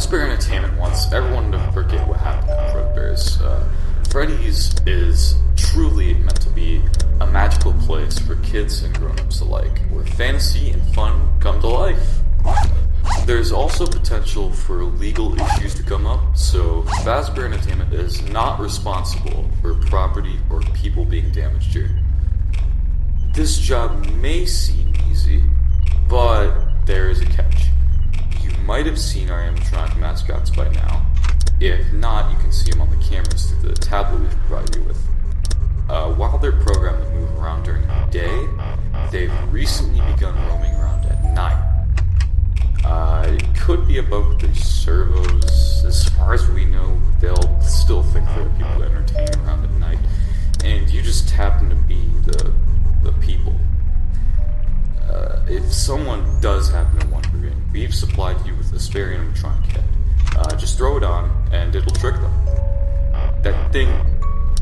Fazbear Entertainment wants everyone to forget what happened at Fredbear's. Uh, Freddy's is truly meant to be a magical place for kids and grown-ups alike, where fantasy and fun come to life. There's also potential for legal issues to come up, so Fazbear Entertainment is not responsible for property or people being damaged here. This job may seem easy, but there is a catch. Might have seen our animatronic mascots by now. If not, you can see them on the cameras through the tablet we've provided you with. Uh, while they're programmed to move around during the day, they've recently begun roaming around at night. Uh, it could be about their servos. As far as we know, they'll still think they're people entertaining around at night,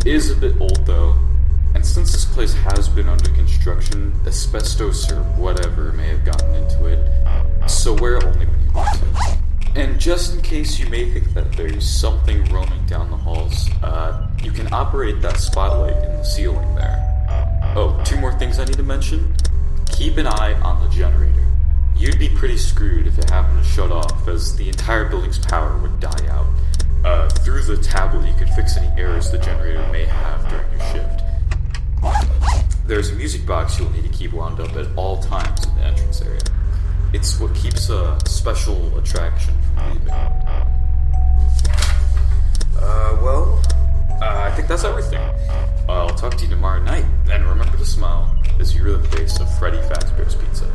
is a bit old though, and since this place has been under construction, asbestos or whatever may have gotten into it, so wear it only when you want to. And just in case you may think that there's something roaming down the halls, uh, you can operate that spotlight in the ceiling there. Oh, two more things I need to mention. Keep an eye on the generator. You'd be pretty screwed if it happened to shut off, as the entire building's power would die out. Uh, through the tablet, you can fix any errors the generator may have during your shift. There's a music box you'll need to keep wound up at all times in the entrance area. It's what keeps a special attraction from leaving. Uh, well, uh, I think that's everything. I'll talk to you tomorrow night, and remember to smile as you are the face of Freddy Fazbear's Pizza.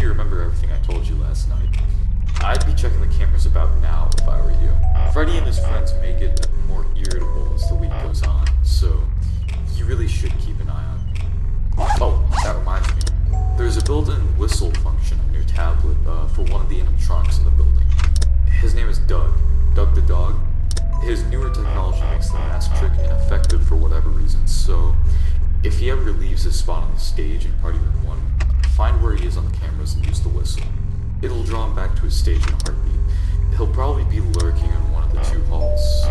You remember everything I told you last night. I'd be checking the cameras about now if I were you. Freddy and his friends make it more irritable as the week goes on, so you really should keep an eye on me. Oh, that reminds me. There's a built-in whistle function on your tablet uh, for one of the animatronics in the building. His name is Doug. Doug the dog. His newer technology makes the mask trick ineffective for whatever reason, so if he ever leaves his spot on the stage in Party Room 1, find where he is on the cameras and use the whistle. It'll draw him back to his stage in a heartbeat. He'll probably be lurking in one of the two halls.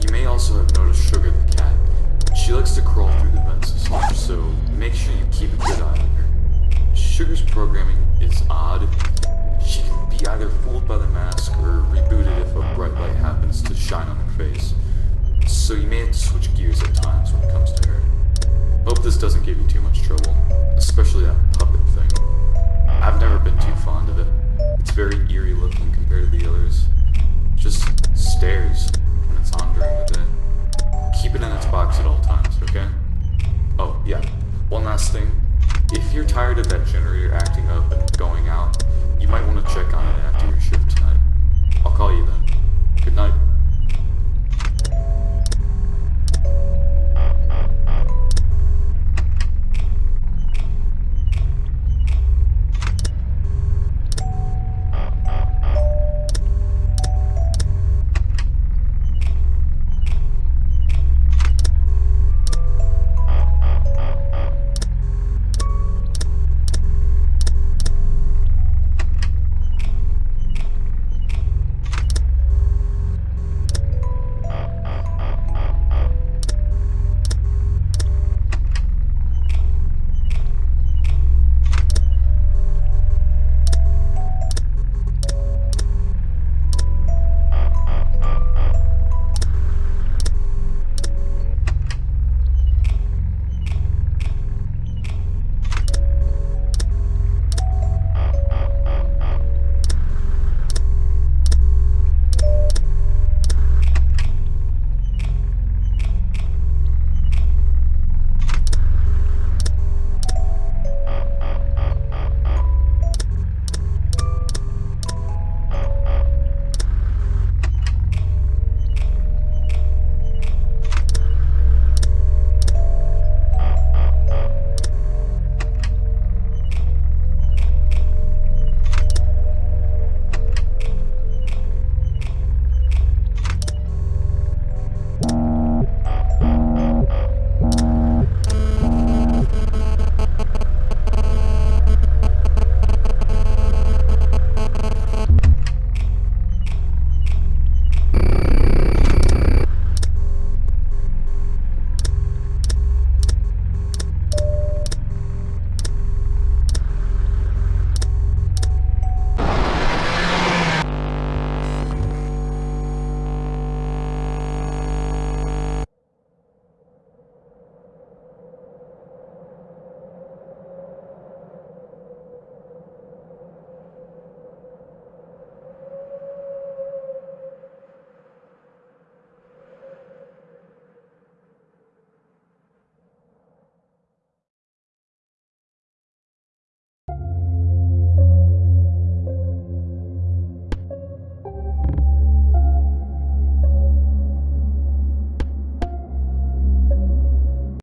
You may also have noticed Sugar the cat. She likes to crawl through the vents so make sure you keep a good eye on her. Sugar's programming is odd. She can be either fooled by the mask or rebooted if a bright light happens to shine on her face. So you may have to switch gears at times when it comes to her. Hope this doesn't give you too much trouble, especially that. I've never been too fond of it. It's very eerie looking compared to the others. Just stares when it's on during the day. Keep it in its box at all times, okay? Oh, yeah. One last thing. If you're tired of that generator acting up and going out, you might want to check on it after